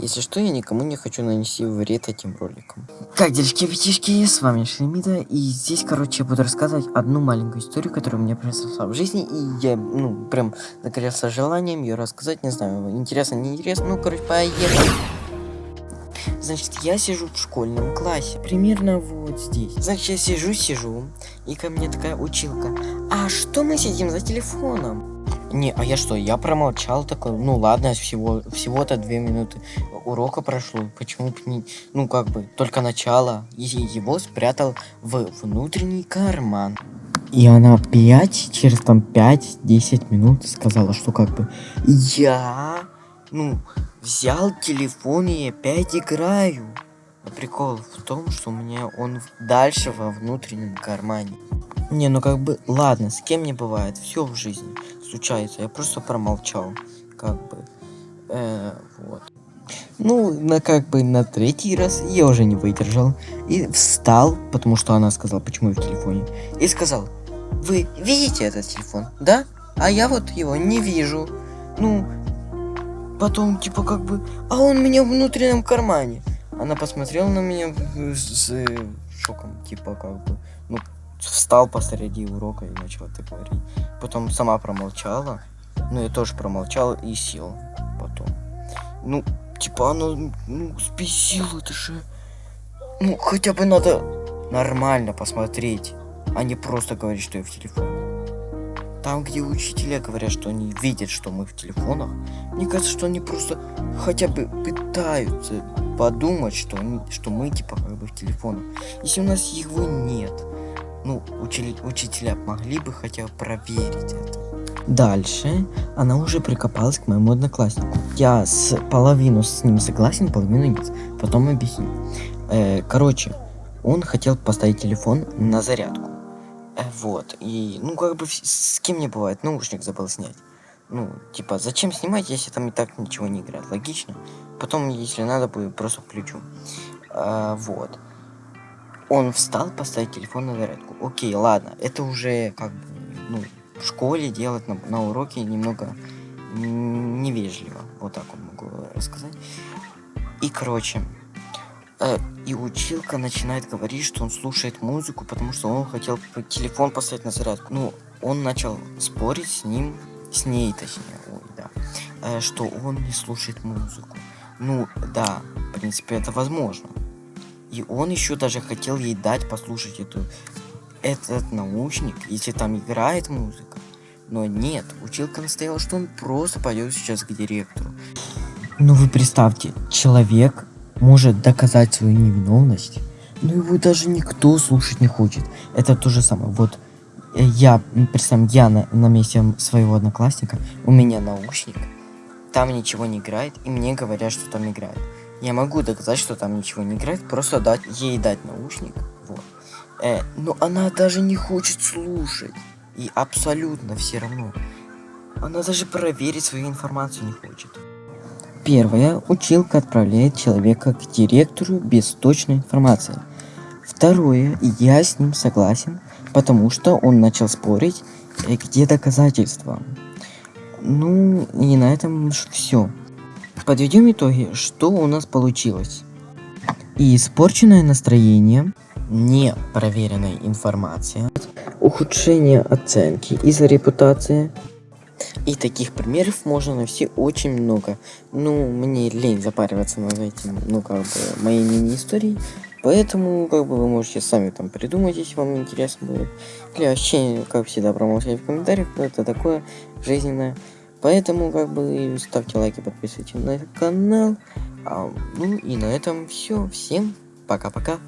Если что, я никому не хочу нанести вред этим роликом. Как дельшки пятишки, с вами Шлемида, и здесь, короче, я буду рассказывать одну маленькую историю, которая мне произошла в жизни, и я, ну, прям загорелся желанием ее рассказать, не знаю, интересно, не интересно, ну, короче, поехали. Значит, я сижу в школьном классе, примерно вот здесь. Значит, я сижу, сижу, и ко мне такая училка. А что мы сидим за телефоном? Не, а я что, я промолчал такой, ну ладно, всего, всего-то две минуты урока прошло, почему бы не, ну как бы, только начало, и его спрятал в внутренний карман. И она опять, через там 5-10 минут сказала, что как бы, я, ну, взял телефон и опять играю. Но прикол в том, что у меня он дальше во внутреннем кармане. Не, ну как бы, ладно, с кем не бывает, все в жизни случается. Я просто промолчал, как бы, э, вот. Ну, на как бы на третий раз я уже не выдержал и встал, потому что она сказала, почему я в телефоне, и сказал, вы видите этот телефон, да? А я вот его не вижу. Ну, потом типа как бы, а он у меня в внутреннем кармане. Она посмотрела на меня с шоком, типа как бы, ну, встал посреди урока и начал это говорить. Потом сама промолчала. Ну, я тоже промолчал и сел потом. Ну, типа она, ну, спесила, это же... Ну, хотя бы надо нормально посмотреть, а не просто говорить, что я в телефоне. Там, где учителя говорят, что они видят, что мы в телефонах, мне кажется, что они просто хотя бы пытаются подумать, что, они, что мы типа как бы в телефонах. Если у нас его нет, ну, учили, учителя могли бы хотя бы проверить это. Дальше она уже прикопалась к моему однокласснику. Я с половину с ним согласен, половину нет. Потом объясню. Э, короче, он хотел поставить телефон на зарядку. Э, вот. И, ну, как бы, с кем не бывает, наушник забыл снять. Ну, типа, зачем снимать, если там и так ничего не играет? Логично. Потом, если надо будет, просто включу. А, вот он встал поставить телефон на зарядку. Окей, ладно, это уже как бы, ну, в школе делать на, на уроке немного невежливо. Вот так вот могу рассказать. И, короче, э, и училка начинает говорить, что он слушает музыку, потому что он хотел телефон поставить на зарядку. Ну, он начал спорить с ним, с ней точнее, ой, да, э, что он не слушает музыку. Ну, да, в принципе, это возможно. И он еще даже хотел ей дать послушать эту, этот наушник, если там играет музыка. Но нет, училка настояла, что он просто пойдет сейчас к директору. Ну вы представьте, человек может доказать свою невиновность, но его даже никто слушать не хочет. Это то же самое. Вот э, я, представь, я на, на месте своего одноклассника, у меня наушник, там ничего не играет, и мне говорят, что там играет. Я могу доказать, что там ничего не играет, просто дать ей дать наушник. Вот. Э, но она даже не хочет слушать. И абсолютно все равно. Она даже проверить свою информацию не хочет. Первое. Училка отправляет человека к директору без точной информации. Второе. Я с ним согласен, потому что он начал спорить, э, где доказательства. Ну, и на этом все. Подведем итоги, что у нас получилось. Испорченное настроение, непроверенная информация, ухудшение оценки из-за репутации. И таких примеров можно найти очень много. Ну, мне лень запариваться над этим, ну, как бы, моей мини-историей. Поэтому, как бы, вы можете сами там придумать, если вам интересно будет. Или вообще, как всегда, промолчать в комментариях, это такое жизненное. Поэтому как бы ставьте лайки, подписывайтесь на канал. А, ну и на этом все. Всем пока-пока.